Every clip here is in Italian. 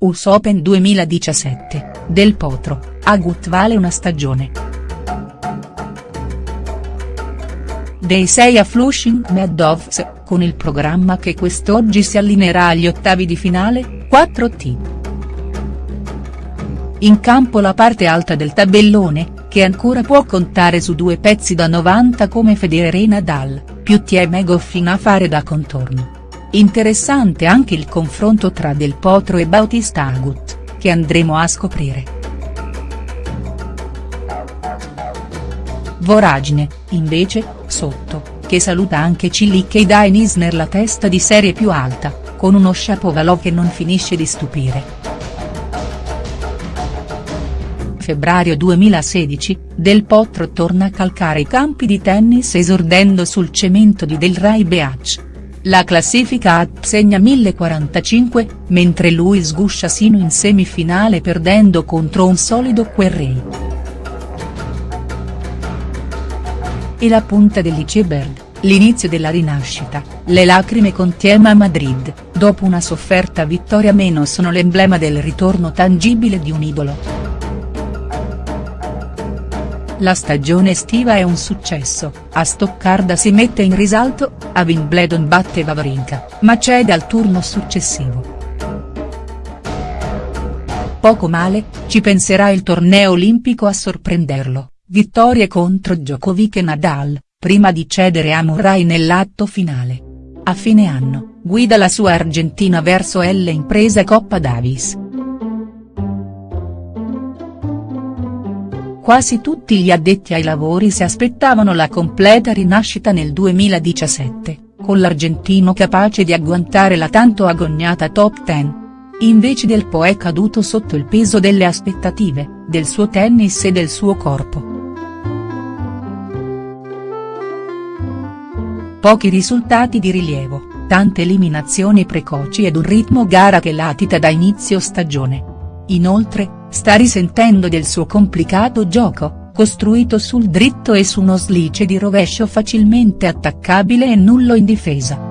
US Open 2017, Del Potro, Agut vale una stagione. Dei 6 a Flushing Meadows, con il programma che quest'oggi si allineerà agli ottavi di finale, 4T. In campo la parte alta del tabellone, che ancora può contare su due pezzi da 90 come Federer e Nadal, più T e Megoffin a fare da contorno. Interessante anche il confronto tra Del Potro e Bautista Agut, che andremo a scoprire. Voragine, invece, sotto, che saluta anche Cilic e Dain Isner la testa di serie più alta, con uno Shapovalov che non finisce di stupire. Febbraio 2016, Del Potro torna a calcare i campi di tennis esordendo sul cemento di Del Rai Beach. La classifica AT segna 1045, mentre lui sguscia sino in semifinale perdendo contro un solido Querrey. E la punta dell'iceberg, l'inizio della rinascita, le lacrime con Tiema a Madrid, dopo una sofferta vittoria meno sono l'emblema del ritorno tangibile di un idolo. La stagione estiva è un successo, a Stoccarda si mette in risalto, a Wimbledon batte Wawrinka, ma cede al turno successivo. Poco male, ci penserà il torneo olimpico a sorprenderlo, vittorie contro Djokovic e Nadal, prima di cedere a Murray nell'atto finale. A fine anno, guida la sua Argentina verso L impresa Coppa Davis. Quasi tutti gli addetti ai lavori si aspettavano la completa rinascita nel 2017, con l'argentino capace di agguantare la tanto agognata top 10. Invece del Po è caduto sotto il peso delle aspettative, del suo tennis e del suo corpo. Pochi risultati di rilievo, tante eliminazioni precoci ed un ritmo gara che latita da inizio stagione. Inoltre, sta risentendo del suo complicato gioco, costruito sul dritto e su uno slice di rovescio facilmente attaccabile e nullo in difesa.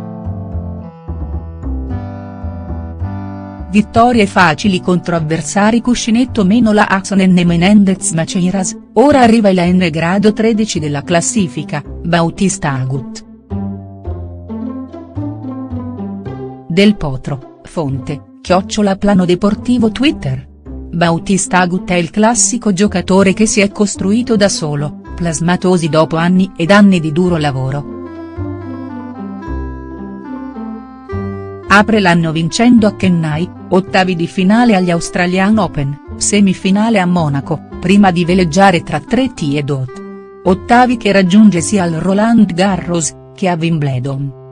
Vittorie facili contro avversari cuscinetto meno la Axonen e Menendez Maceiras, ora arriva il N grado 13 della classifica, Bautista Agut. Del Potro, fonte, chiocciola plano deportivo Twitter. Bautista Agut è il classico giocatore che si è costruito da solo, plasmatosi dopo anni ed anni di duro lavoro. Apre l'anno vincendo a Chennai, ottavi di finale agli Australian Open, semifinale a Monaco, prima di veleggiare tra 3T e Dot. Ottavi che raggiunge sia al Roland Garros, che a Wimbledon.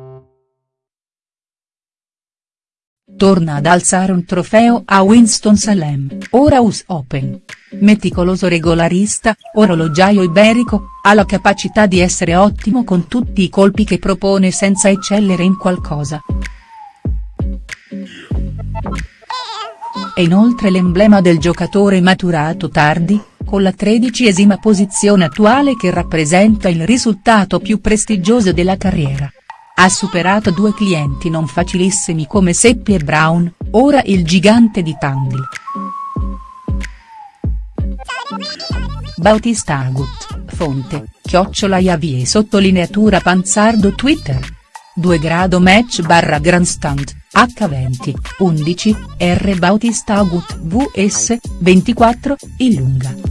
Torna ad alzare un trofeo a Winston-Salem, ora US Open. Meticoloso regolarista, orologiaio iberico, ha la capacità di essere ottimo con tutti i colpi che propone senza eccellere in qualcosa. È inoltre l'emblema del giocatore maturato tardi, con la tredicesima posizione attuale che rappresenta il risultato più prestigioso della carriera. Ha superato due clienti non facilissimi come Seppi e Brown, ora il gigante di Tandil. Bautista Agut, fonte, chiocciola Iavie sottolineatura Panzardo Twitter. 2 grado match barra grandstand, H20, 11, R Bautista Agut vs, 24, Illunga.